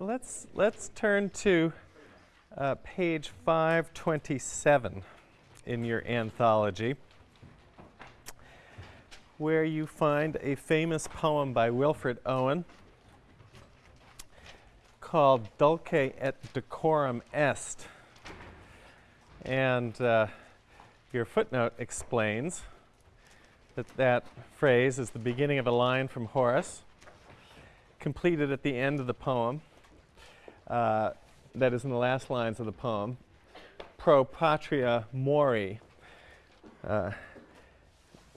let's, let's turn to uh, page 527 in your anthology, where you find a famous poem by Wilfred Owen called Dulce et Decorum Est. And uh, your footnote explains that that phrase is the beginning of a line from Horace, completed at the end of the poem. Uh, that is in the last lines of the poem. Pro patria mori, uh,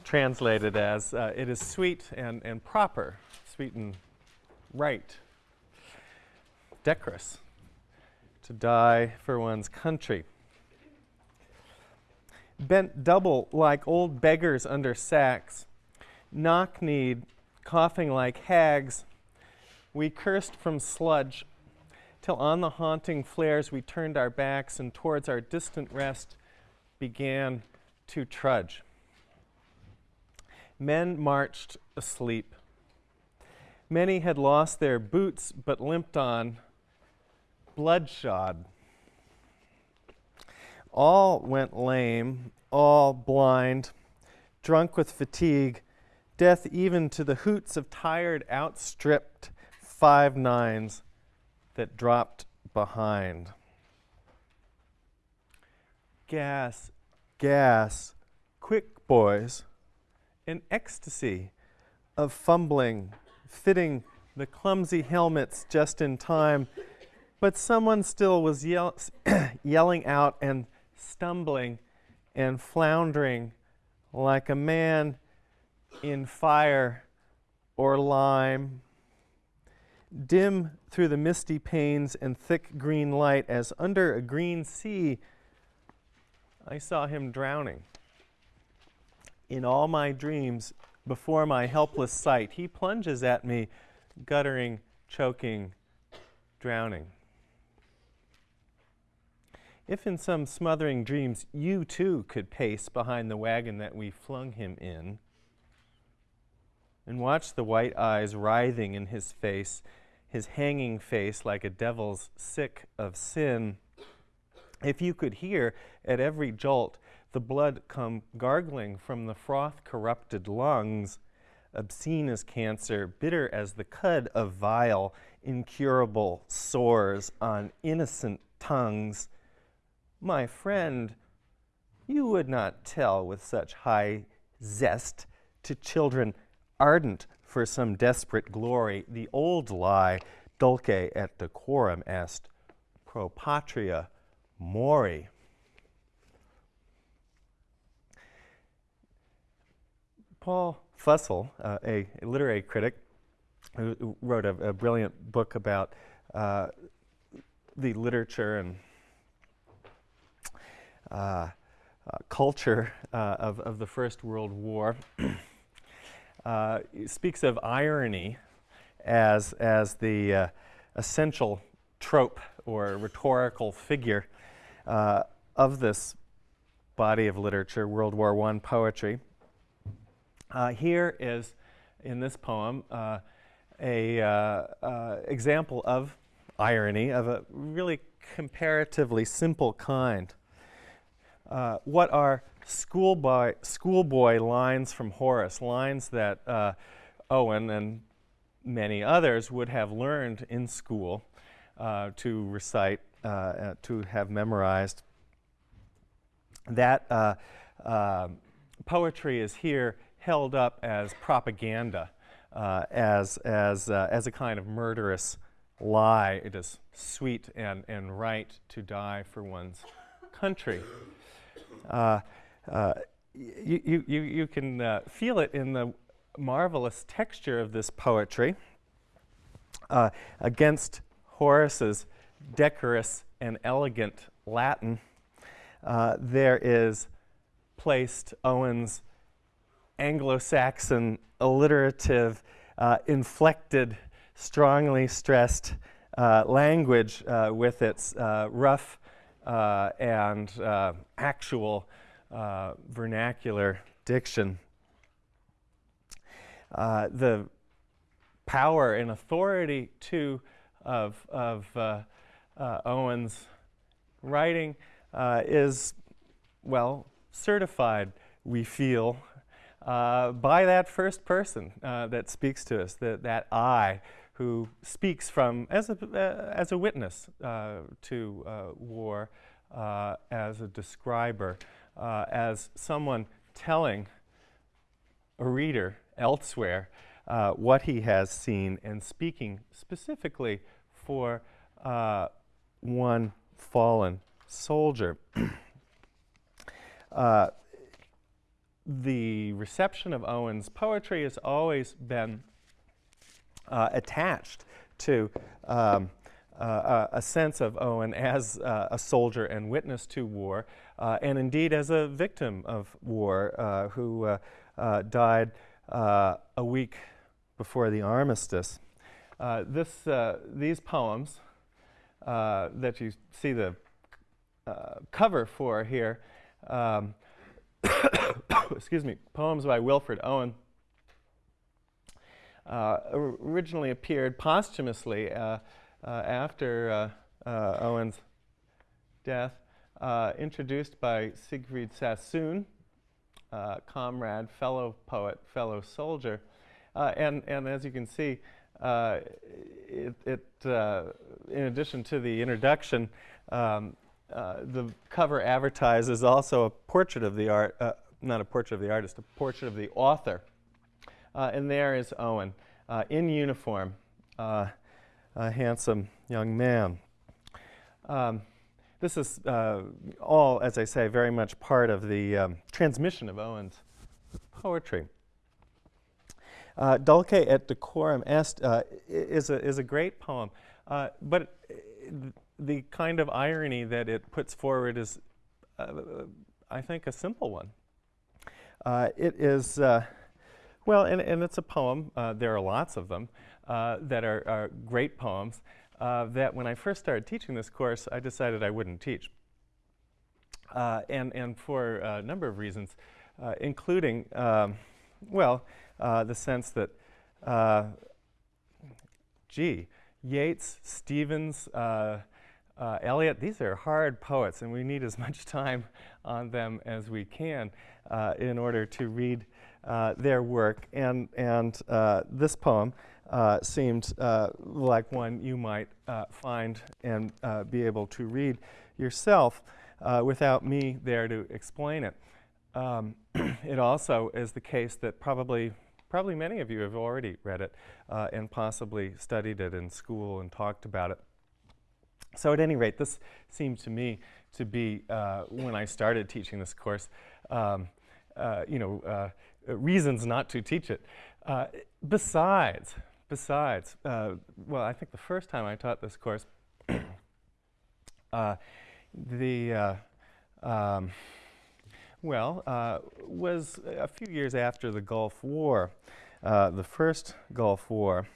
translated as uh, it is sweet and, and proper, sweet and right, decorous to die for one's country bent double like old beggars under sacks, knock kneed, coughing like hags. We cursed from sludge, till on the haunting flares we turned our backs and towards our distant rest began to trudge. Men marched asleep. Many had lost their boots but limped on, bloodshod all went lame, all blind, drunk with fatigue, death even to the hoots of tired, outstripped five nines that dropped behind. Gas, gas, quick, boys, an ecstasy of fumbling, fitting the clumsy helmets just in time, but someone still was yell yelling out and stumbling and floundering like a man in fire or lime. Dim through the misty panes and thick green light, as under a green sea, I saw him drowning. In all my dreams, before my helpless sight, he plunges at me, guttering, choking, drowning. If in some smothering dreams you too could pace behind the wagon that we flung him in, and watch the white eyes writhing in his face, his hanging face like a devil's sick of sin, if you could hear at every jolt the blood come gargling from the froth corrupted lungs, obscene as cancer, bitter as the cud of vile, incurable sores on innocent tongues, my friend, you would not tell with such high zest to children ardent for some desperate glory the old lie, dulce et decorum est, pro patria mori. Paul Fussell, uh, a, literary critic, who wrote a, a brilliant book about uh, the literature and uh, uh, culture uh, of, of the First World War speaks of irony as, as the essential trope or rhetorical figure uh, of this body of literature, World War I poetry. Uh, here is, in this poem, uh, a example of irony of a really comparatively simple kind. Uh, what are schoolboy, schoolboy lines from Horace, lines that uh, Owen and many others would have learned in school uh, to recite, uh, uh, to have memorized. That um, poetry is here held up as propaganda, as, as, as a kind of murderous lie. It is sweet and, and right to die for one's country. Uh, you, you, you can uh, feel it in the marvelous texture of this poetry uh, against Horace's decorous and elegant Latin. Uh, there is placed Owen's Anglo-Saxon alliterative, uh, inflected, strongly stressed language with its rough and actual uh, vernacular diction. Uh, the power and authority too, of, of uh, uh, Owen's writing uh, is, well, certified, we feel, by that first person that speaks to us, that, that I who speaks from as a, uh, as a witness uh, to uh, war, as a describer, as someone telling a reader elsewhere what he has seen and speaking specifically for one fallen soldier. Uh, the reception of Owen's poetry has always been uh, attached to um, uh, a sense of Owen as uh, a soldier and witness to war, uh, and indeed as a victim of war uh, who died a week before the armistice. this, these poems that you see the uh, cover for here. Um, excuse me, poems by Wilfred Owen. Uh, originally appeared posthumously uh, uh after uh, uh, Owen's death, introduced by Siegfried Sassoon, comrade, fellow poet, fellow soldier. and, and as you can see, it, it in addition to the introduction, um, uh, the cover advertises also a portrait of the art, uh, not a portrait of the artist, a portrait of the author. Uh, and there is Owen uh, in uniform, uh, a handsome young man. Um, this is all, as I say, very much part of the um, transmission of Owen's poetry. Uh, Dulce et decorum est uh, is, a, is a great poem, uh, but the kind of irony that it puts forward is, uh, I think, a simple one. Uh, it is, uh, well, and, and it's a poem, uh, there are lots of them, uh, that are, are, great poems, uh, that when I first started teaching this course, I decided I wouldn't teach. and, and for a number of reasons, including, um, well, the sense that, gee, Yeats, Stevens, uh, Eliot, these are hard poets, and we need as much time on them as we can uh, in order to read uh, their work. And, and uh, this poem uh, seemed uh, like one you might find and be able to read yourself without me there to explain it. Um, it also is the case that probably probably many of you have already read it and possibly studied it in school and talked about it. So at any rate, this seemed to me to be, uh, when I started teaching this course, um, uh, you know, uh, reasons not to teach it. Uh, besides, besides, uh, well, I think the first time I taught this course, uh, the, um, well, was a few years after the Gulf War, the first Gulf War.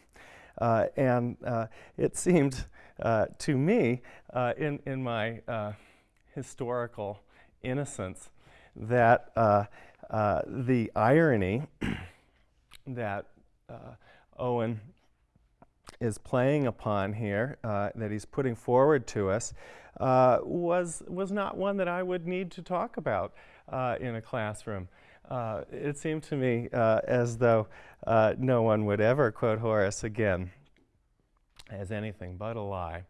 and it seemed uh, to me, uh, in, in my uh, historical innocence, that uh, uh, the irony that Owen is playing upon here, that he's putting forward to us, was, was not one that I would need to talk about in a classroom. Uh, it seemed to me uh, as though uh, no one would ever quote Horace again as anything but a lie.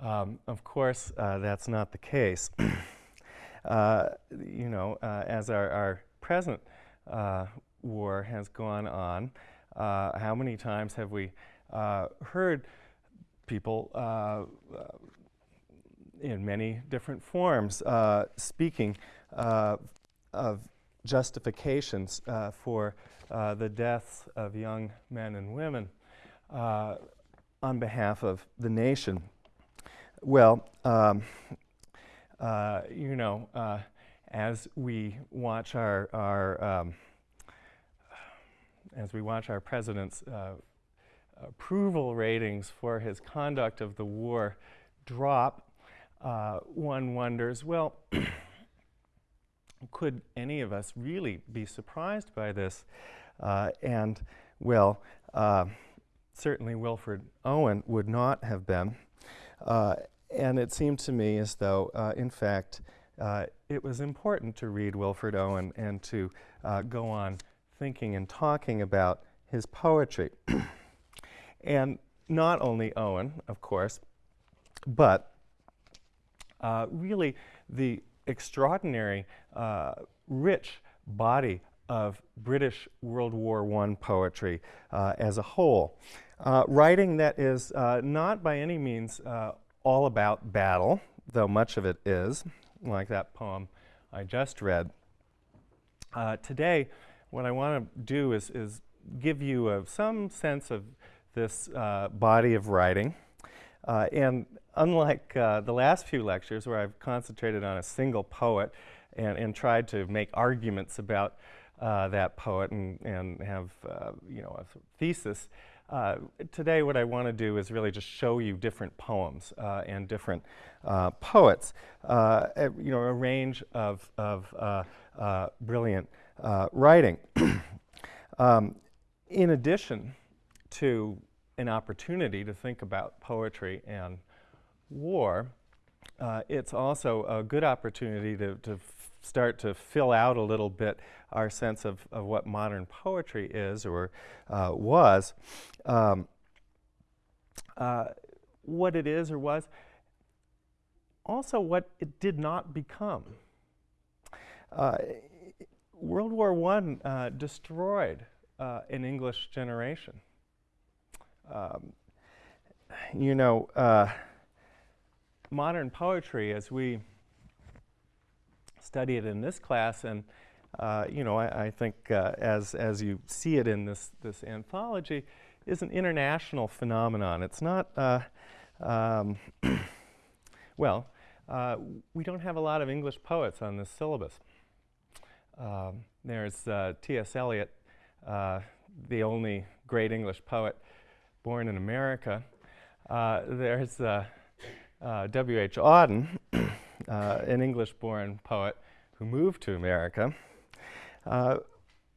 Um, of course, uh, that's not the case. uh, you know, uh, as our, our present uh, war has gone on, uh, how many times have we uh, heard people in many different forms speaking of justifications for the deaths of young men and women on behalf of the nation? Well, um, uh, you know, uh, as we watch our, our um, as we watch our president's uh, approval ratings for his conduct of the war drop, uh, one wonders, well, could any of us really be surprised by this? Uh, and, well, uh, certainly Wilfred Owen would not have been. Uh, and it seemed to me as though, uh, in fact, it was important to read Wilfred Owen and to go on thinking and talking about his poetry. and not only Owen, of course, but uh, really the extraordinary, uh, rich body of British World War I poetry uh, as a whole. Uh, writing that is uh, not by any means uh, all about battle, though much of it is, like that poem I just read. today, what I want to do is, is give you some sense of this body of writing. and unlike uh, the last few lectures where I've concentrated on a single poet and, and tried to make arguments about uh, that poet and, and have uh, you know a thesis, uh, today what I want to do is really just show you different poems uh, and different uh, poets, a, you know, a range of, of brilliant writing. um, in addition to an opportunity to think about poetry and war, uh, it's also a good opportunity to, to start to fill out a little bit our sense of, of what modern poetry is or uh, was. Um, uh, what it is or was, also what it did not become. Uh, World War I uh, destroyed uh, an English generation. Um, you know, modern poetry as we study it in this class and uh, you know, I, I think uh, as, as you see it in this, this anthology, is an international phenomenon. It's not, uh, um, well, uh, we don't have a lot of English poets on this syllabus. Um, there's uh, T.S. Eliot, uh, the only great English poet born in America. there's uh, W.H. Auden, uh, an English-born poet who moved to America. Uh,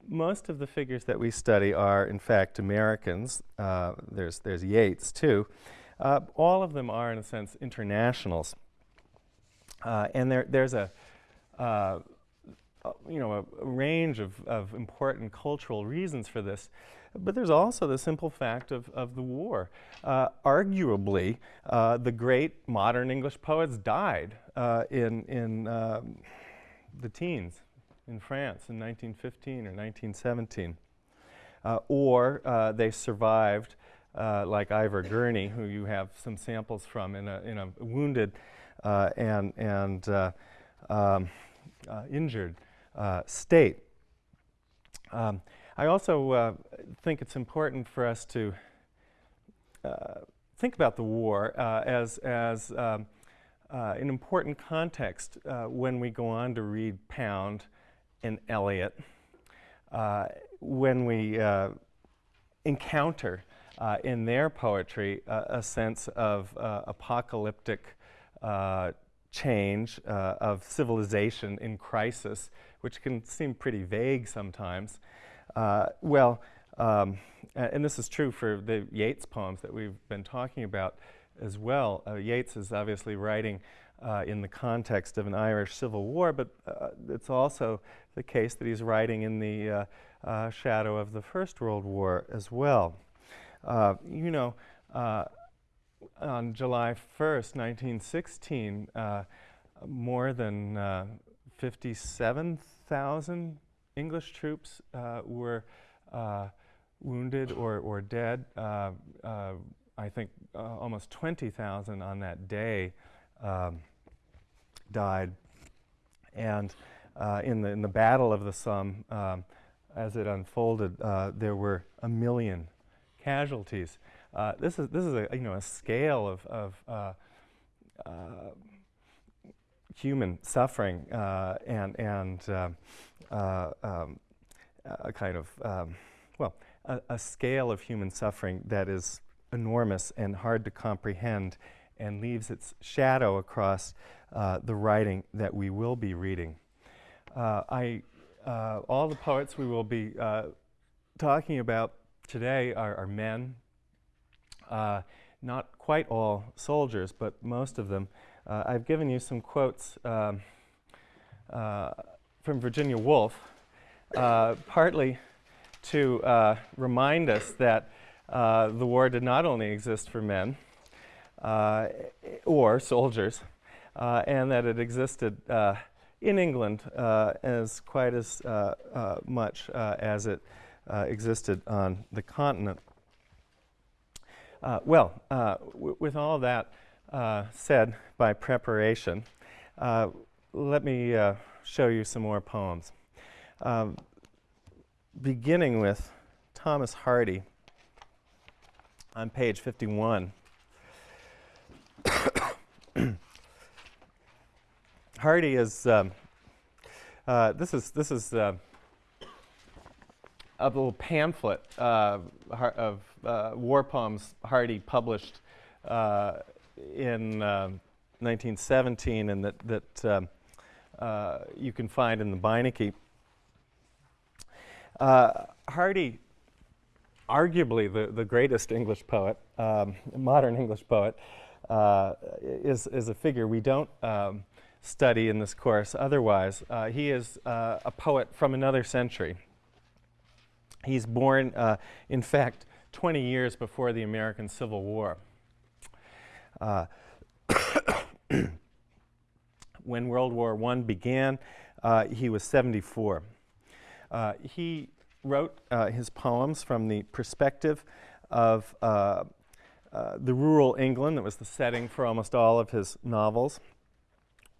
most of the figures that we study are, in fact, Americans. Uh, there's, there's Yeats, too. Uh, all of them are, in a sense, internationals. Uh, and there, there's a, you know, a, a range of, of important cultural reasons for this. But there's also the simple fact of, of the war. Uh, arguably, uh, the great modern English poets died uh, in, in um, the teens in France in 1915 or 1917. Uh, or uh, they survived, uh, like Ivor Gurney, who you have some samples from, in a, in a wounded and, and um, injured state. Um, I also uh, think it's important for us to uh, think about the war uh, as, as um, uh, an important context uh, when we go on to read Pound and Eliot, uh, when we encounter in their poetry a sense of apocalyptic change of civilization in crisis, which can seem pretty vague sometimes. Uh, well, um, and this is true for the Yeats poems that we've been talking about as well. Uh, Yeats is obviously writing uh, in the context of an Irish civil war, but uh, it's also the case that he's writing in the uh, uh, shadow of the First World War as well. you know, on July 1st, 1916, more than 57,000 English troops uh, were uh, wounded or, or dead. Uh, uh I think uh, almost 20,000 on that day um, died. And uh, in, the, in the Battle of the Somme, um, as it unfolded, there were a million casualties. this is, this is a, you know, a scale of, of human suffering uh, and, and uh, uh, um, a kind of, um, well, a, a, scale of human suffering that is enormous and hard to comprehend and leaves its shadow across uh, the writing that we will be reading. Uh, I, uh, all the poets we will be talking about today are, are men, not quite all soldiers, but most of them. Uh, I've given you some quotes um, uh, from Virginia Woolf, uh, partly to uh, remind us that uh, the war did not only exist for men or soldiers, and that it existed in England as quite as much as it existed on the continent. Uh, well, uh, with all that uh, said by preparation, uh, let me uh, show you some more poems. Um, beginning with Thomas Hardy on page 51. Hardy is, um, uh, this is, this is a little pamphlet uh, of uh, war poems Hardy published uh, in 1917 um, and that, that um, uh, you can find in the Beinecke. Uh, Hardy, arguably the, the greatest English poet, um, modern English poet, uh, is, is a figure we don't um, study in this course otherwise. he is a poet from another century. He's born, uh, in fact, 20 years before the American Civil War. Uh, when World War I began, uh, he was 74. Uh, he wrote uh, his poems from the perspective of uh, the rural England that was the setting for almost all of his novels,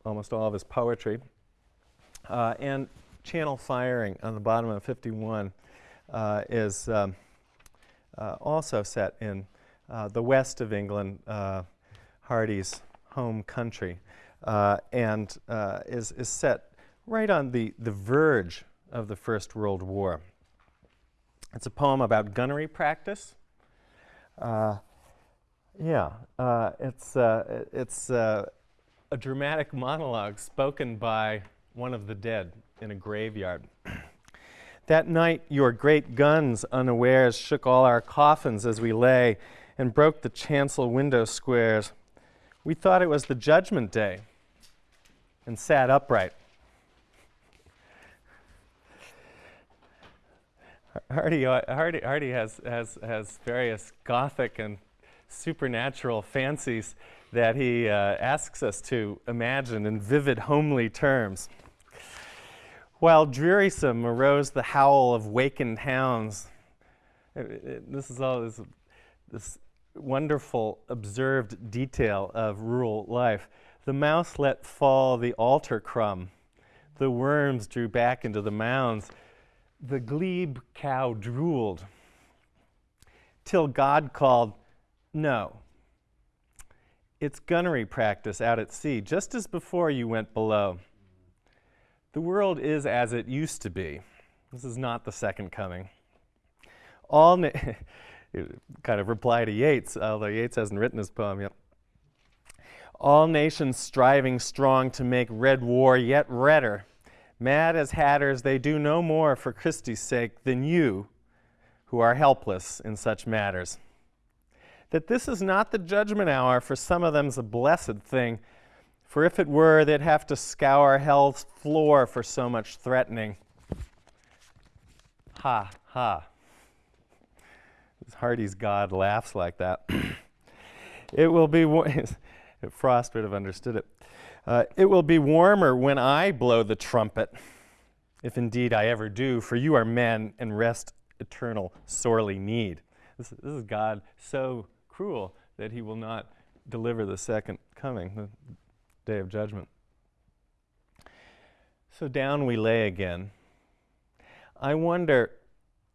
almost all of his poetry, and channel firing on the bottom of 51 uh, is um, uh, also set in uh, the west of England, Hardy's home country, and is, is set right on the, the verge of the First World War. It's a poem about gunnery practice. Uh, yeah, uh, it's, uh, it's a dramatic monologue spoken by one of the dead in a graveyard. That night, your great guns, unawares, shook all our coffins as we lay and broke the chancel window squares. We thought it was the judgment day and sat upright. Hardy, Hardy, Hardy has, has, has various gothic and supernatural fancies that he uh, asks us to imagine in vivid, homely terms. While drearisome arose the howl of wakened hounds. It, it, this is all this, this wonderful observed detail of rural life. The mouse let fall the altar crumb. The worms drew back into the mounds. The glebe cow drooled. Till God called, No. It's gunnery practice out at sea, just as before you went below. The world is as it used to be. This is not the second coming. All kind of reply to Yeats, although Yeats hasn't written his poem yet. All nations striving strong to make red war yet redder. Mad as hatters, they do no more for Christie's sake than you, who are helpless in such matters. That this is not the judgment hour for some of them's a blessed thing, for if it were, they'd have to scour hell's floor for so much threatening. Ha, ha. Hardy's God laughs like that. it will be, Frost would have understood it. Uh, it will be warmer when I blow the trumpet, if indeed I ever do, for you are men and rest eternal sorely need. This, this is God so cruel that he will not deliver the second coming the day of judgment. So down we lay again. I wonder,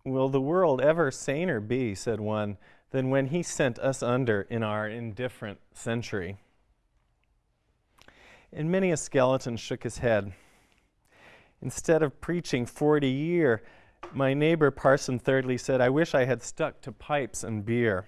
will the world ever saner be, said one, than when he sent us under in our indifferent century? And many a skeleton shook his head. Instead of preaching 40 year, my neighbor Parson Thirdly said, I wish I had stuck to pipes and beer.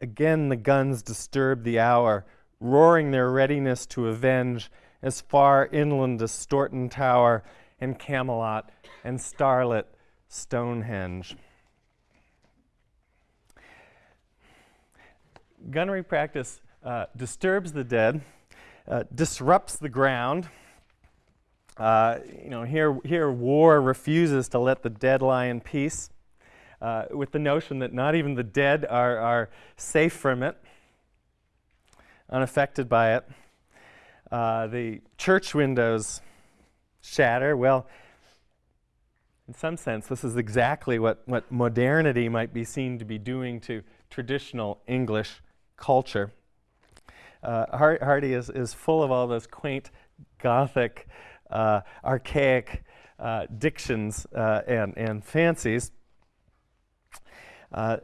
Again the guns disturbed the hour, roaring their readiness to avenge as far inland as Stourton Tower and Camelot and starlit Stonehenge. gunnery practice uh, disturbs the dead, uh, disrupts the ground. Uh, you know, here, here war refuses to let the dead lie in peace, uh, with the notion that not even the dead are, are safe from it, unaffected by it. Uh, the church windows shatter. Well, in some sense, this is exactly what, what modernity might be seen to be doing to traditional English culture. Uh, Hardy is, is full of all those quaint, Gothic, uh, archaic uh, dictions uh, and, and fancies. Uh,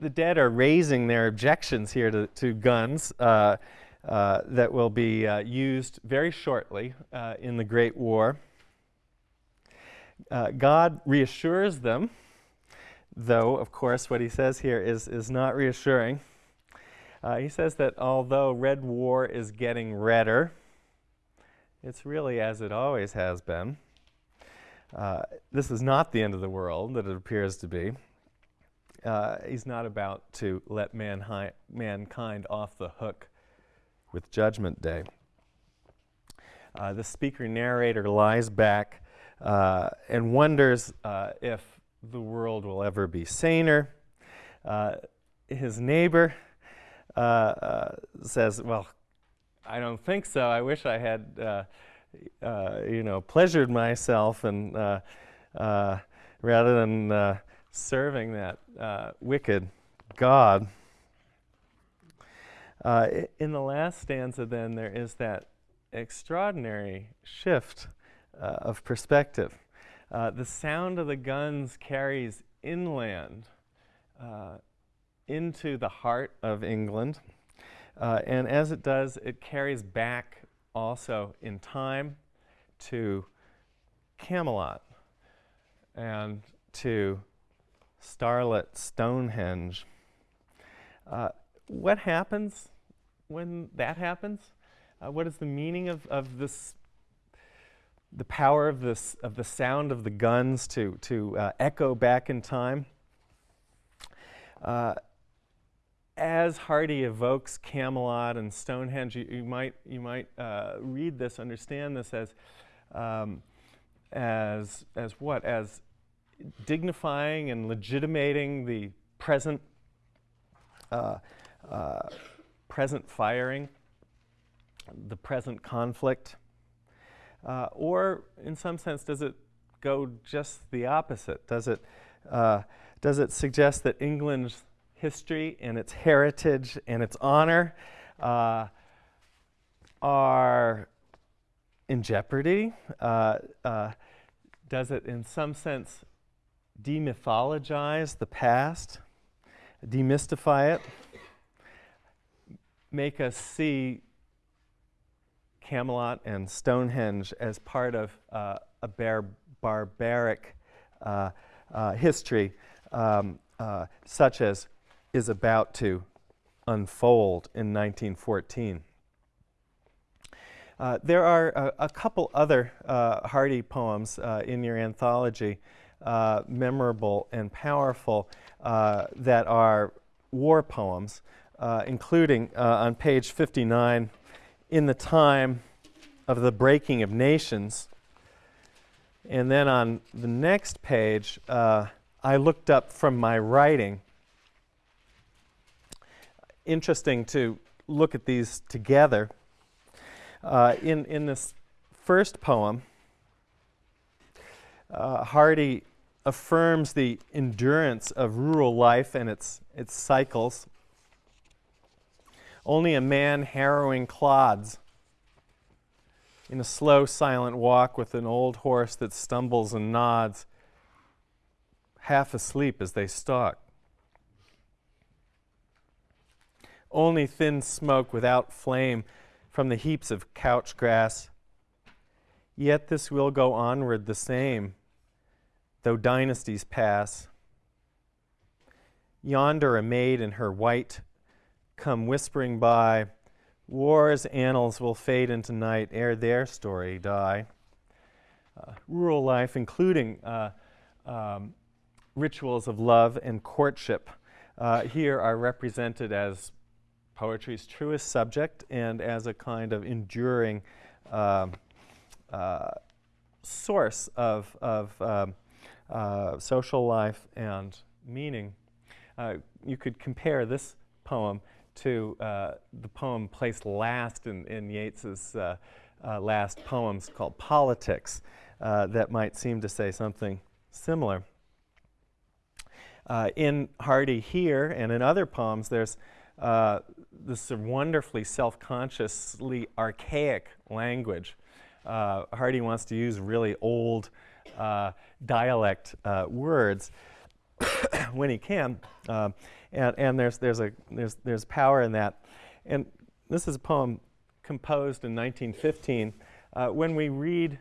the dead are raising their objections here to, to guns uh, that will be used very shortly in the Great War. God reassures them though, of course, what he says here is, is not reassuring. Uh, he says that although Red War is getting redder, it's really as it always has been. Uh, this is not the end of the world that it appears to be. Uh, he's not about to let mankind off the hook with Judgment Day. Uh, the speaker narrator lies back uh, and wonders uh, if the world will ever be saner. Uh, his neighbor uh, uh, says, Well, I don't think so. I wish I had, uh, uh, you know, pleasured myself and uh, rather than serving that wicked God. in the last stanza, then, there is that extraordinary shift of perspective. Uh, the sound of the guns carries inland uh, into the heart of England. Uh, and as it does, it carries back also in time to Camelot and to starlit Stonehenge. Uh, what happens when that happens? Uh, what is the meaning of, of this the power of, this, of the sound of the guns to, to uh, echo back in time. Uh, as Hardy evokes Camelot and Stonehenge, you, you might, you might uh, read this, understand this as, um, as, as what? As dignifying and legitimating the present, uh, uh, present firing, the present conflict. Uh, or, in some sense, does it go just the opposite? Does it, uh, does it suggest that England's history and its heritage and its honor uh, are in jeopardy? Uh, uh, does it, in some sense, demythologize the past, demystify it, make us see Camelot and Stonehenge as part of uh, a bar- barbaric uh, uh, history, um, uh, such as is about to unfold in 1914. Uh, there are a, a, couple other Hardy poems in your anthology, memorable and powerful, that are war poems, including on page 59 in the time of the breaking of nations. And then on the next page, uh, I looked up from my writing. Interesting to look at these together. Uh, in, in this first poem, uh, Hardy affirms the endurance of rural life and its, its cycles only a man harrowing clods in a slow, silent walk with an old horse that stumbles and nods, half asleep as they stalk. Only thin smoke without flame from the heaps of couch grass. Yet this will go onward the same, though dynasties pass. Yonder a maid in her white come whispering by. War's annals will fade into night ere their story die. Uh, rural life, including uh, um, rituals of love and courtship, uh, here are represented as poetry's truest subject and as a kind of enduring um, uh, source of, of um, uh, social life and meaning. Uh, you could compare this poem to uh, the poem placed last in, in Yeats's uh, uh, last poems called Politics that might seem to say something similar. in Hardy here and in other poems, there's this wonderfully self-consciously archaic language. Uh, Hardy wants to use really old uh, dialect uh, words when he can, um, and, and there's, there's, a, there's, there's power in that. And this is a poem composed in 1915. Uh, when we read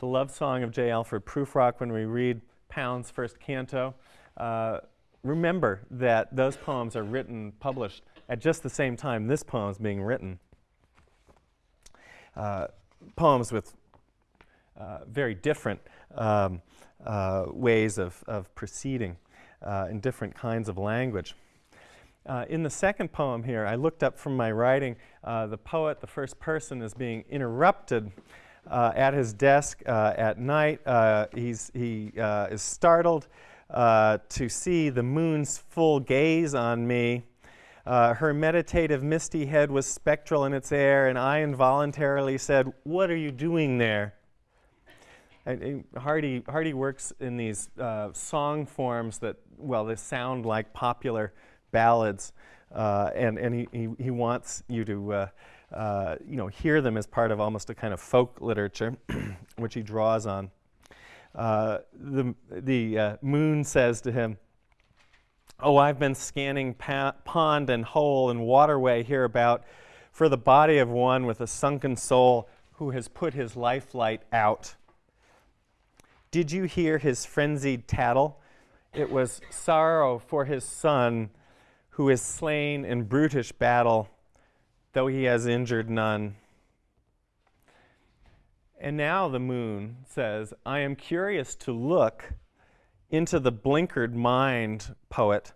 the love song of J. Alfred Prufrock, when we read Pound's first canto, uh, remember that those poems are written, published at just the same time this poem is being written. Uh, poems with uh, very different um, uh, ways of, of proceeding uh, in different kinds of language. Uh, in the second poem here, I looked up from my writing, uh, the poet, the first person, is being interrupted at his desk at night. he's, he is startled to see the moon's full gaze on me uh, her meditative, misty head was spectral in its air, and I involuntarily said, What are you doing there? Hardy, Hardy works in these uh, song forms that, well, they sound like popular ballads, uh, and, and he, he, he, wants you to uh, uh, you know, hear them as part of almost a kind of folk literature, which he draws on. Uh, the the moon says to him, Oh, I've been scanning pond and hole and waterway hereabout for the body of one with a sunken soul who has put his lifelight out. Did you hear his frenzied tattle? It was sorrow for his son who is slain in brutish battle, though he has injured none. And now the moon says, I am curious to look into the blinkered mind, poet,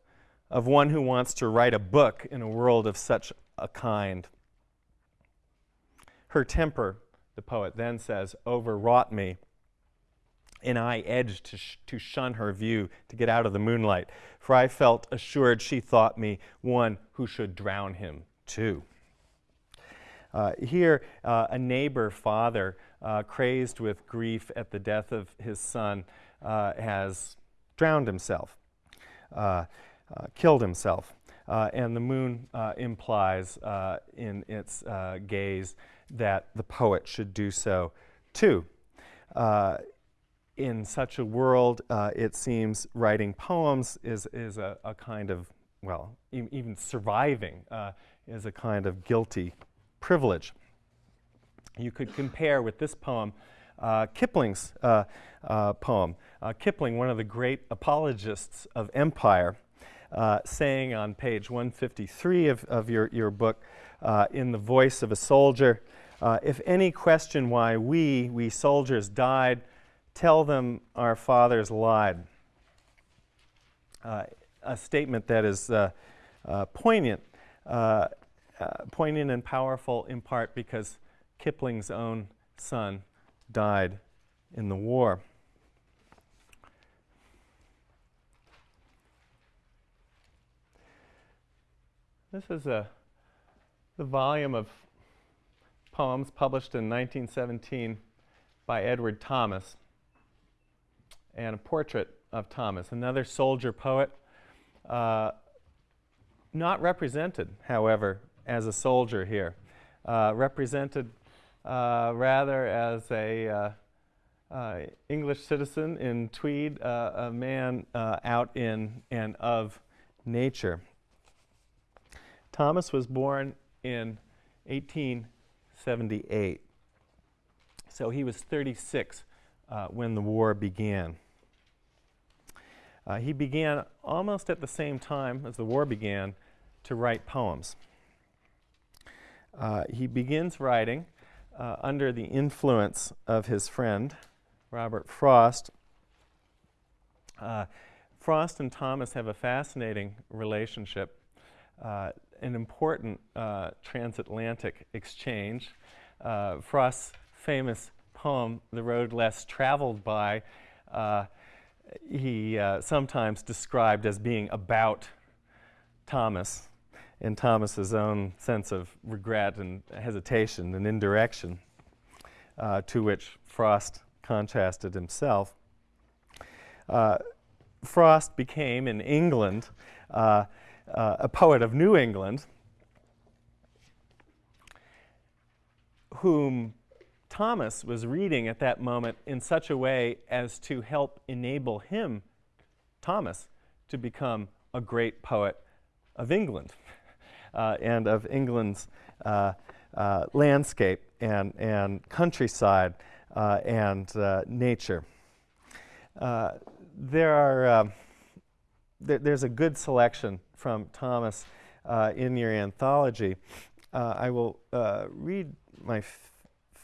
of one who wants to write a book in a world of such a kind. Her temper, the poet then says, overwrought me, and I edged to, sh to shun her view, to get out of the moonlight, for I felt assured she thought me one who should drown him too. Uh, here, uh, a neighbor father, uh, crazed with grief at the death of his son, uh, has drowned himself, uh, uh, killed himself. And the moon implies in its gaze that the poet should do so too. In such a world, it seems writing poems is, is a, a kind of, well, e even surviving is a kind of guilty privilege. You could compare with this poem uh, Kipling's uh, uh, poem. Kipling, one of the great apologists of empire, saying on page 153 of, of your, your book, in the voice of a soldier, if any question why we, we soldiers, died, tell them our fathers lied. Uh, a statement that is uh, uh, poignant, poignant and powerful in part because Kipling's own son died in the war. This is a, the volume of poems published in 1917 by Edward Thomas and a portrait of Thomas, another soldier poet, uh, not represented, however, as a soldier here, uh, represented uh, rather as a uh, uh, English citizen in Tweed, a man out in and of nature. Thomas was born in 1878. So he was 36 uh, when the war began. Uh, he began almost at the same time as the war began to write poems. Uh, he begins writing uh, under the influence of his friend, Robert Frost. Uh, Frost and Thomas have a fascinating relationship. Uh, an important uh, transatlantic exchange. Frost's famous poem, The Road Less Traveled By, he uh, sometimes described as being about Thomas, in Thomas's own sense of regret and hesitation and indirection, uh, to which Frost contrasted himself. Uh, Frost became in England uh, uh, a poet of New England, whom Thomas was reading at that moment in such a way as to help enable him, Thomas, to become a great poet of England uh, and of England's uh, uh, landscape and, and countryside uh, and uh, nature. Uh, there are, th there's a good selection from Thomas in your anthology. I will read my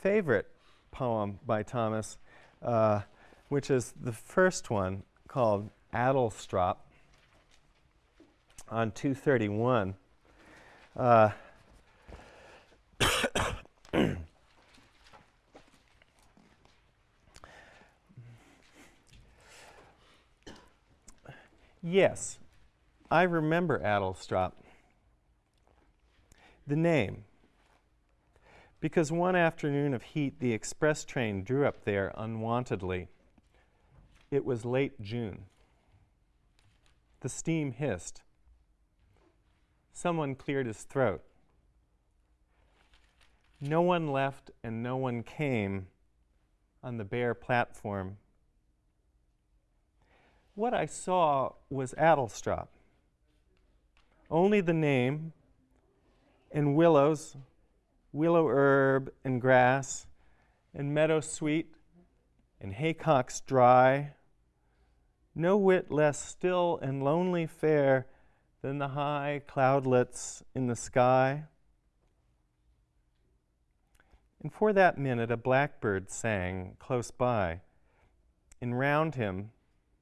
favorite poem by Thomas, which is the first one called Adlestrop on 231. Uh, yes, I remember Adlestrop. The name. Because one afternoon of heat, the express train drew up there unwontedly. It was late June. The steam hissed. Someone cleared his throat. No one left and no one came on the bare platform. What I saw was Adlestrop. Only the name and willows, willow herb and grass, and meadow sweet, and haycocks dry. No whit less still and lonely fair than the high cloudlets in the sky. And for that minute, a blackbird sang close by, and round him,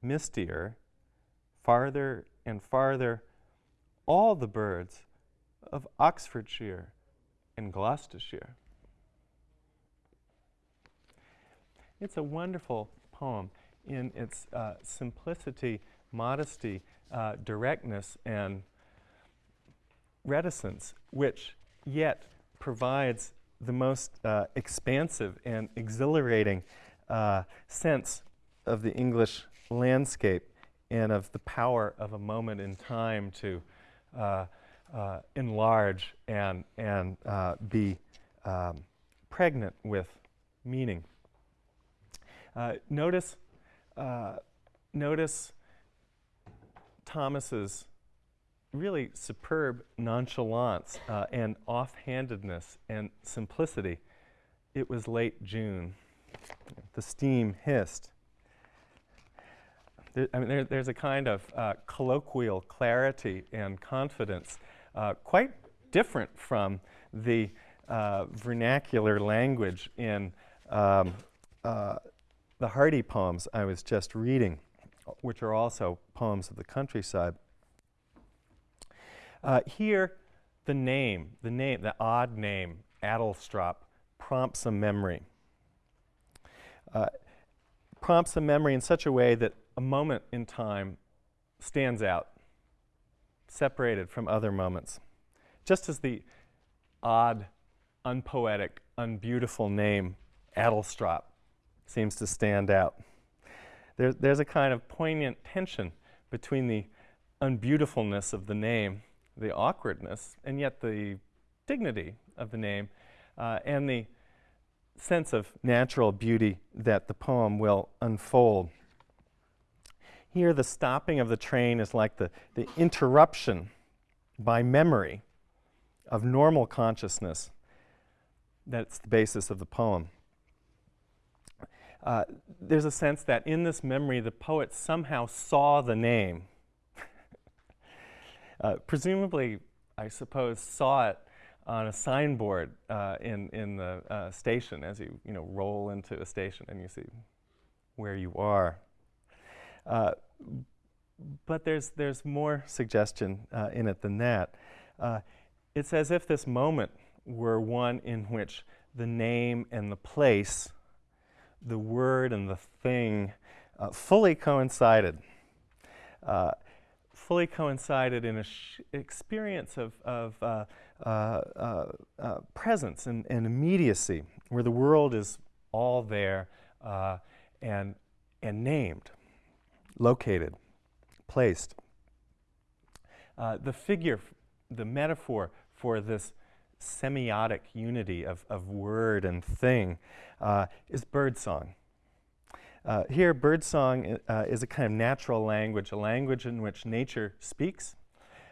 mistier, farther and farther, all the birds of Oxfordshire and Gloucestershire. It's a wonderful poem in its uh, simplicity, modesty, uh, directness and reticence, which yet provides the most uh, expansive and exhilarating uh, sense of the English landscape and of the power of a moment in time to uh, uh, enlarge and, and uh, be um, pregnant with meaning. notice, notice Thomas's really superb nonchalance uh, and offhandedness and simplicity. It was late June. The steam hissed. There, I mean, there, there's a kind of uh, colloquial clarity and confidence, uh, quite different from the uh, vernacular language in um, uh, the Hardy poems I was just reading which are also poems of the countryside. Uh, here, the name, the name, the odd name, Adlestrop, prompts a memory. Uh, prompts a memory in such a way that a moment in time stands out, separated from other moments. Just as the odd, unpoetic, unbeautiful name, Adlestrop, seems to stand out there, there's a kind of poignant tension between the unbeautifulness of the name, the awkwardness, and yet the dignity of the name, uh, and the sense of natural beauty that the poem will unfold. Here, the stopping of the train is like the, the interruption by memory of normal consciousness that's the basis of the poem. Uh, there's a sense that in this memory, the poet somehow saw the name. uh, presumably, I suppose, saw it on a signboard uh, in, in the uh, station as you, you know, roll into a station and you see where you are. Uh, but there's, there's more suggestion uh, in it than that. it's as if this moment were one in which the name and the place, the word and the thing, uh, fully coincided. Uh, fully coincided in an experience of, of uh, uh, uh, uh, presence and, and, immediacy, where the world is all there and, and named, located, placed. the figure, the metaphor for this semiotic unity of, of word and thing uh, is birdsong. Uh, here, birdsong uh, is a kind of natural language, a language in which nature speaks,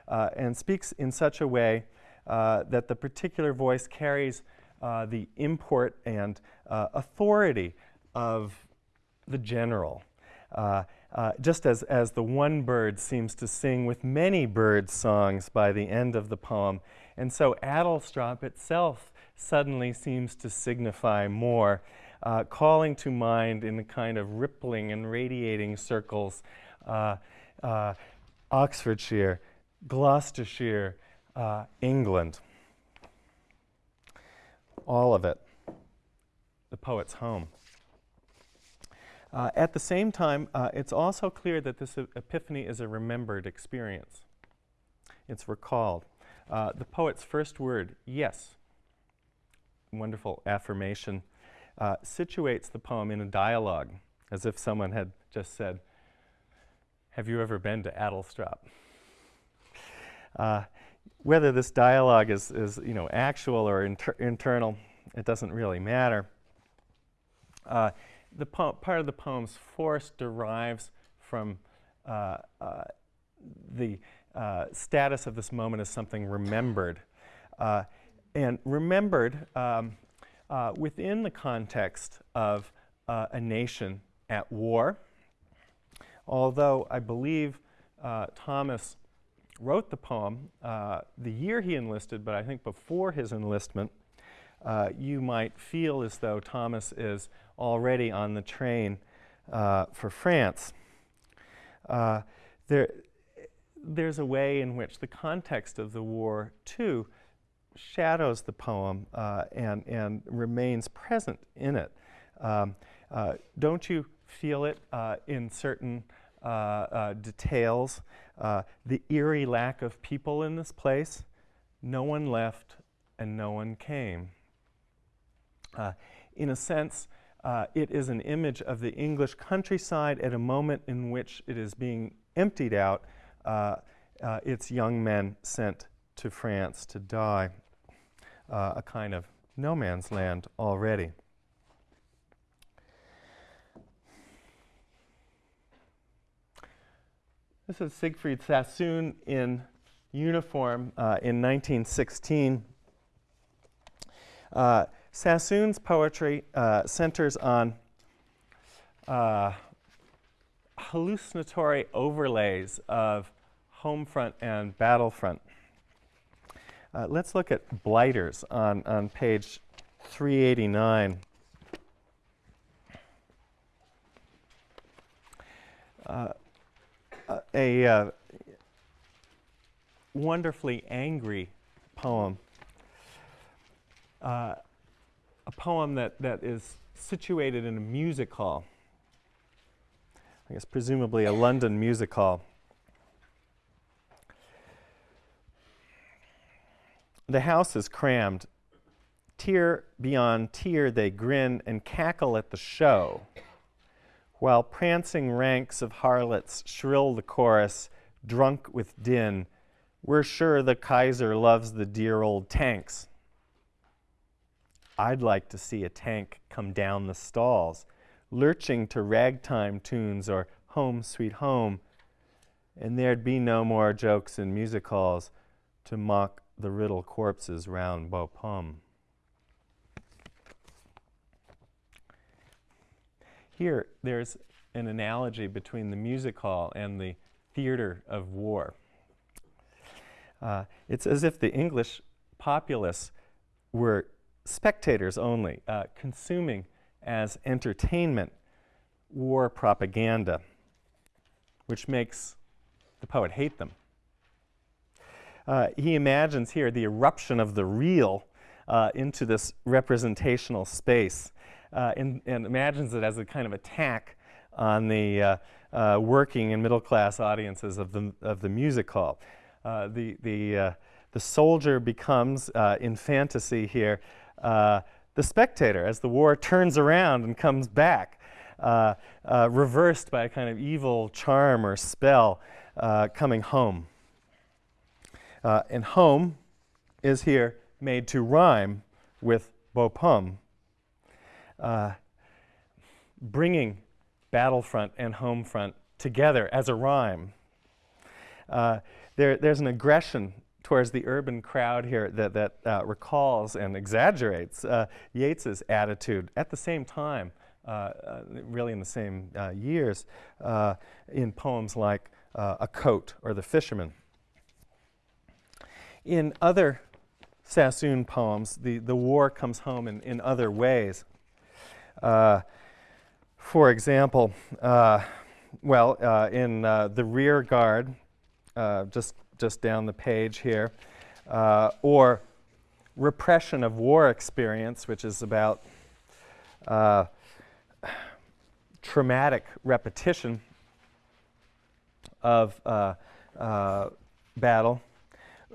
uh, and speaks in such a way uh, that the particular voice carries uh, the import and authority of the general. Uh, just as, as the one bird seems to sing with many bird songs by the end of the poem. And so Adlestrop itself suddenly seems to signify more, uh, calling to mind in a kind of rippling and radiating circles uh, uh Oxfordshire, Gloucestershire, uh, England. All of it, the poet's home. Uh, at the same time, uh, it's also clear that this epiphany is a remembered experience. It's recalled. Uh, the poet's first word, yes, wonderful affirmation, uh, situates the poem in a dialogue, as if someone had just said, Have you ever been to Adlestrop? Uh, whether this dialogue is, is you know, actual or inter internal, it doesn't really matter. The part of the poem's force derives from uh, uh, the uh, status of this moment as something remembered. Uh, and remembered um, uh, within the context of uh, a nation at war. Although I believe Thomas wrote the poem the year he enlisted, but I think before his enlistment, you might feel as though Thomas is already on the train uh, for France. Uh, there, there's a way in which the context of the war, too, shadows the poem uh, and, and remains present in it. Um, uh, don't you feel it uh, in certain uh, details? the eerie lack of people in this place. No one left and no one came. in a sense, uh, it is an image of the English countryside at a moment in which it is being emptied out, uh, uh, its young men sent to France to die, uh, a kind of no man's land already. This is Siegfried Sassoon in uniform uh, in 1916. Uh, Sassoon's poetry uh, centers on uh, hallucinatory overlays of home front and battlefront. Uh, let's look at blighters on, on page 389. Uh, a uh, wonderfully angry poem. Uh, a poem that, that is situated in a music hall. I guess presumably a London music hall. The house is crammed. Tier beyond tier they grin and cackle at the show, while prancing ranks of harlots shrill the chorus, drunk with din. We're sure the Kaiser loves the dear old tanks. I'd like to see a tank come down the stalls, lurching to ragtime tunes or Home Sweet Home, and there'd be no more jokes in music halls to mock the riddle corpses round Bapaume. Here, there's an analogy between the music hall and the theater of war. Uh, it's as if the English populace were spectators only, uh, consuming as entertainment war propaganda, which makes the poet hate them. Uh, he imagines here the eruption of the real uh, into this representational space uh, and, and, imagines it as a kind of attack on the uh, uh, working and middle class audiences of the, of the music hall. The, the, the soldier becomes, in fantasy here, Uh, the spectator as the war turns around and comes back, uh, uh, reversed by a kind of evil charm or spell coming home. and home is here made to rhyme with Bapaume, uh, bringing battlefront and home front together as a rhyme. Uh, there, there's an aggression towards the urban crowd here that, that uh, recalls and exaggerates uh, Yeats's attitude at the same time, uh, uh, really in the same years, in poems like A Coat or The Fisherman. In other Sassoon poems, the, the war comes home in, in other ways. Uh, for example, uh, well, uh, in uh, The Rear Guard, uh, just, just down the page here, uh, or Repression of War Experience, which is about traumatic repetition of battle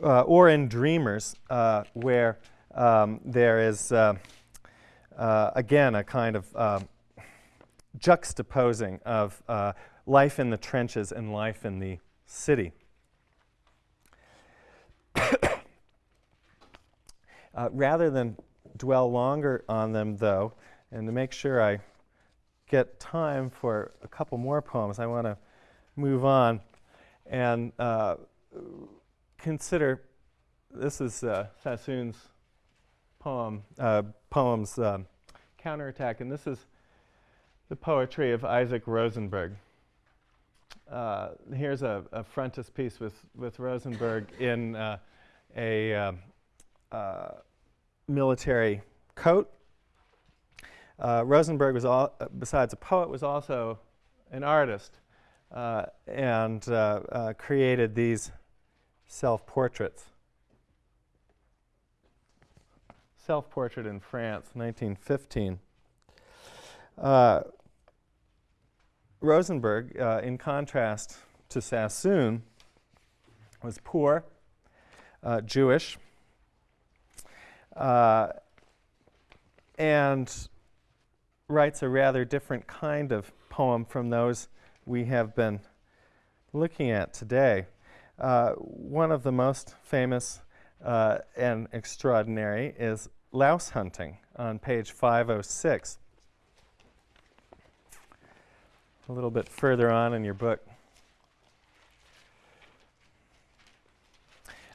uh, or in Dreamers, uh, where um, there is, uh, uh again, a kind of um, juxtaposing of uh, life in the trenches and life in the city. Uh, rather than dwell longer on them, though, and to make sure I get time for a couple more poems, I want to move on and consider this is uh, Sassoon's poem, uh, poems um, Counterattack, and this is the poetry of Isaac Rosenberg. Uh, here's a, a, frontispiece with, with Rosenberg in uh, a um, uh, military coat. Uh, Rosenberg was, all, besides a poet, was also an artist and created these self-portraits. Self-portrait in France, 1915. Uh, Rosenberg, uh, in contrast to Sassoon, was poor, uh, Jewish, uh, and writes a rather different kind of poem from those we have been looking at today. Uh, one of the most famous uh, and extraordinary is louse hunting on page 506. A little bit further on in your book.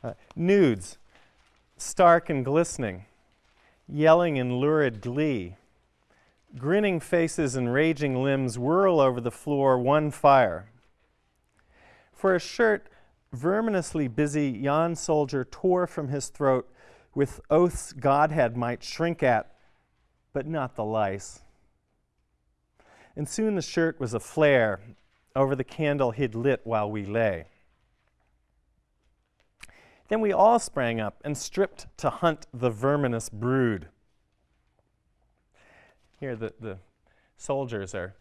Uh, nudes, stark and glistening, yelling in lurid glee. Grinning faces and raging limbs whirl over the floor, one fire. For a shirt verminously busy yon soldier tore from his throat with oaths Godhead might shrink at, but not the lice. And soon the shirt was a flare over the candle he'd lit while we lay. Then we all sprang up and stripped to hunt the verminous brood. Here, the, the soldiers are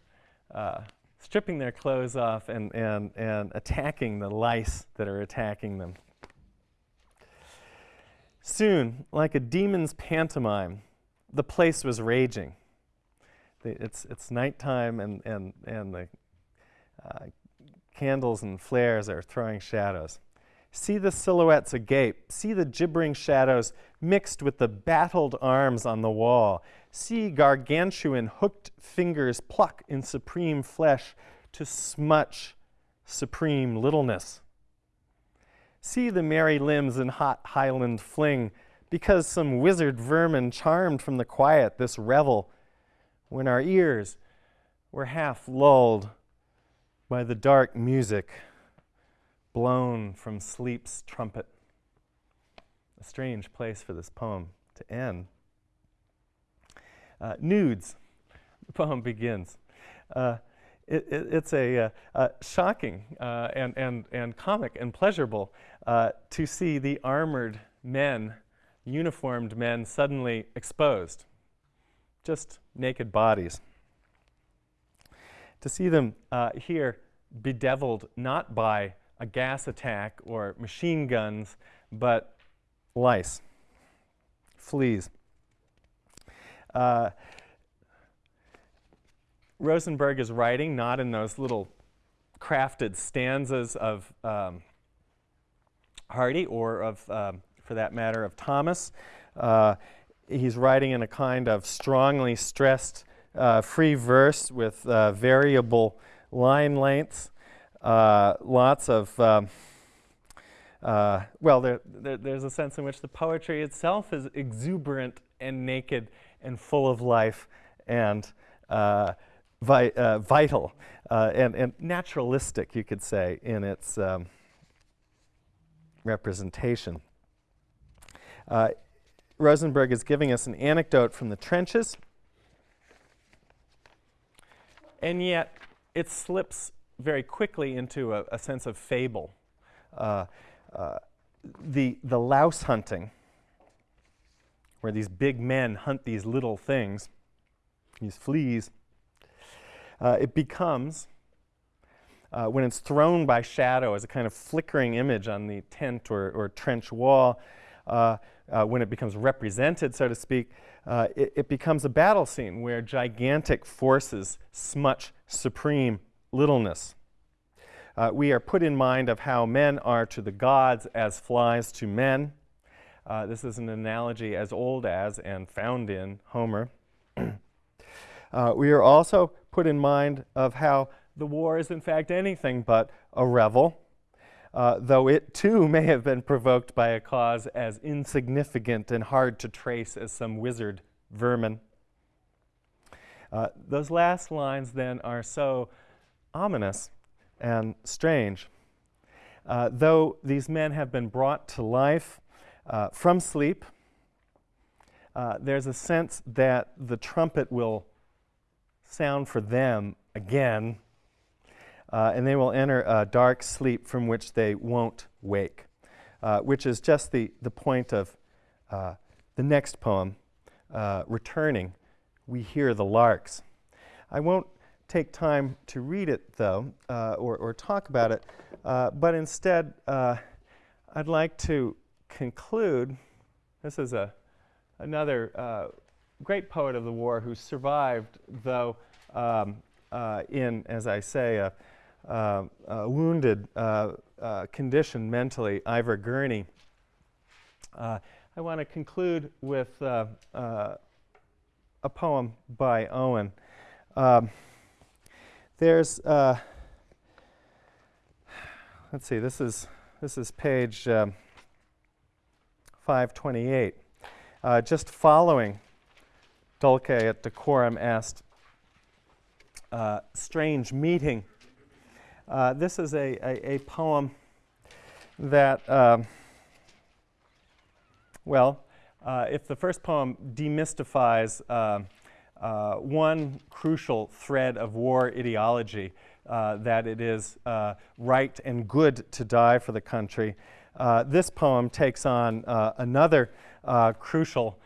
uh, stripping their clothes off and, and, and attacking the lice that are attacking them. Soon, like a demon's pantomime, the place was raging. The, it's, it's nighttime and, and, and the uh, candles and flares are throwing shadows. See the silhouettes agape. See the gibbering shadows mixed with the battled arms on the wall. See gargantuan hooked fingers pluck in supreme flesh to smutch supreme littleness. See the merry limbs in hot highland fling, because some wizard vermin charmed from the quiet this revel, when our ears were half lulled by the dark music blown from sleep's trumpet. A strange place for this poem to end. Uh, nudes, the poem begins. Uh, it, it, it's a uh, uh, shocking uh, and, and, and comic and pleasurable uh, to see the armored men, uniformed men, suddenly exposed. Just naked bodies. To see them here bedeviled not by a gas attack or machine guns, but lice, fleas. Uh, Rosenberg is writing not in those little crafted stanzas of um, Hardy or of, um, for that matter, of Thomas. Uh, he's writing in a kind of strongly stressed uh, free verse with uh, variable line lengths, uh, lots of, um, uh, well, there, there, there's a sense in which the poetry itself is exuberant and naked and full of life and uh, vi uh, vital uh, and, and, naturalistic, you could say, in its um, representation. Rosenberg is giving us an anecdote from the trenches, and yet it slips very quickly into a, a sense of fable. Uh, uh, the, the louse hunting, where these big men hunt these little things, these fleas, uh, it becomes, uh, when it's thrown by shadow as a kind of flickering image on the tent or, or trench wall, uh, uh when it becomes represented, so to speak, it, it, becomes a battle scene where gigantic forces smutch supreme littleness. Uh, we are put in mind of how men are to the gods as flies to men. this is an analogy as old as and found in Homer. we are also put in mind of how the war is in fact anything but a revel, uh, though it too may have been provoked by a cause as insignificant and hard to trace as some wizard vermin. Uh, those last lines then are so ominous and strange. Uh, though these men have been brought to life uh, from sleep, uh, there's a sense that the trumpet will sound for them again, uh, and they will enter a dark sleep from which they won't wake, uh, which is just the, the point of uh, the next poem, Returning, We Hear the Larks. I won't take time to read it, though, uh, or, or talk about it, uh, but instead, I'd like to conclude. This is a, another great poet of the war who survived, though um, uh, in, as I say, a, a, a wounded uh, uh, condition mentally, Ivor Gurney. Uh, I want to conclude with uh, a poem by Owen. Um, there's, let's see, this is, this is page um, 528. Uh, just following Dulce et decorum est uh, strange meeting. Uh, this is a, a, a poem that, um, well, uh, if the first poem demystifies uh, uh, one crucial thread of war ideology, uh, that it is right and good to die for the country, this poem takes on another crucial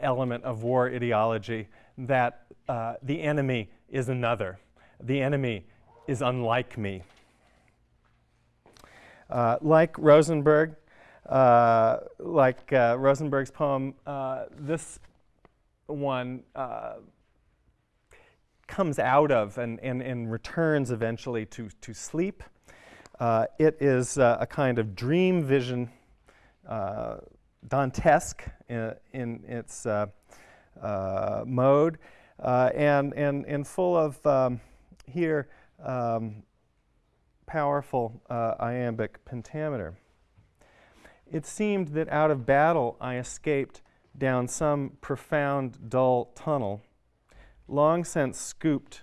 element of war ideology, that the enemy is another. The enemy is unlike me. Uh, like Rosenberg, uh, like uh, Rosenberg's poem, uh, this one uh, comes out of and, and, and returns eventually to, to sleep. Uh, it is a kind of dream vision, Dantesque in, in its mode. Uh, and, and, and full of um, here um, powerful uh, iambic pentameter. It seemed that out of battle I escaped down some profound, dull tunnel, long since scooped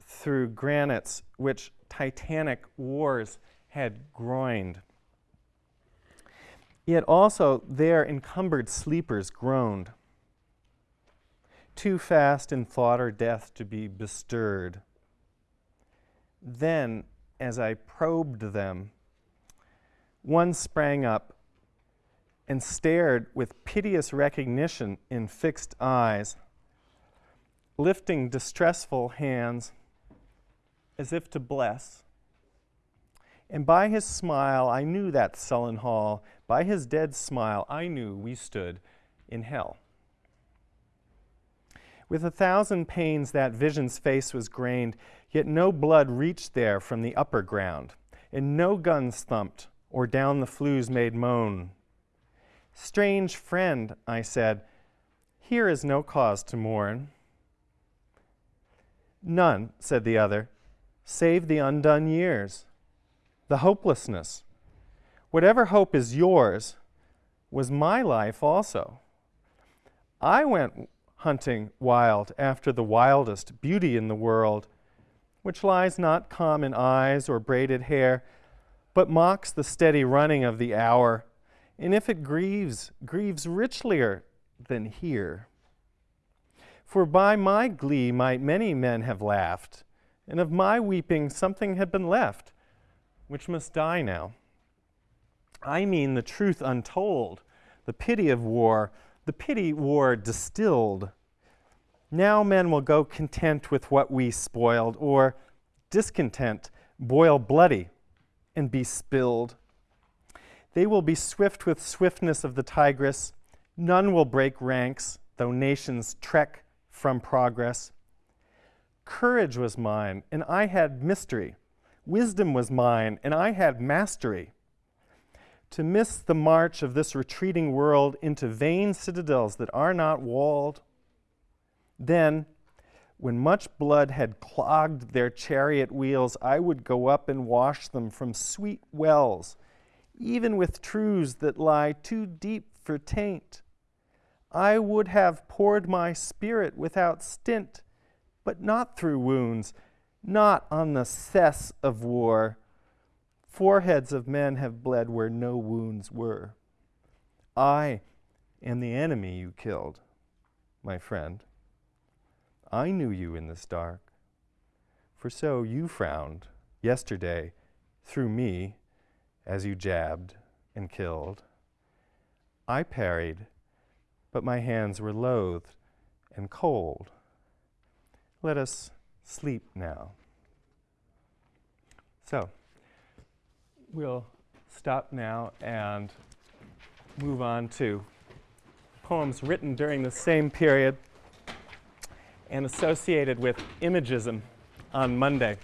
through granites which titanic wars had groined. Yet also there encumbered sleepers groaned too fast in thought or death to be bestirred. Then, as I probed them, one sprang up and stared with piteous recognition in fixed eyes, lifting distressful hands as if to bless. And by his smile, I knew that sullen hall. By his dead smile, I knew we stood in hell. With a thousand pains, that vision's face was grained, yet no blood reached there from the upper ground, and no guns thumped or down the flues made moan. Strange friend, I said, here is no cause to mourn. None, said the other, save the undone years, the hopelessness. Whatever hope is yours was my life also. I went hunting wild after the wildest beauty in the world, which lies not calm in eyes or braided hair, but mocks the steady running of the hour, and if it grieves, grieves richlier than here. For by my glee might many men have laughed, and of my weeping something had been left, which must die now. I mean the truth untold, the pity of war, the pity war distilled. Now men will go content with what we spoiled, or discontent, boil bloody and be spilled. They will be swift with swiftness of the tigress. None will break ranks, though nations trek from progress. Courage was mine, and I had mystery. Wisdom was mine, and I had mastery to miss the march of this retreating world into vain citadels that are not walled. Then, when much blood had clogged their chariot wheels, I would go up and wash them from sweet wells, even with truths that lie too deep for taint. I would have poured my spirit without stint, but not through wounds, not on the cess of war Foreheads of men have bled where no wounds were. I am the enemy you killed, my friend. I knew you in this dark. For so you frowned yesterday through me as you jabbed and killed. I parried, but my hands were loathed and cold. Let us sleep now. So, we'll stop now and move on to poems written during the same period and associated with imagism on Monday.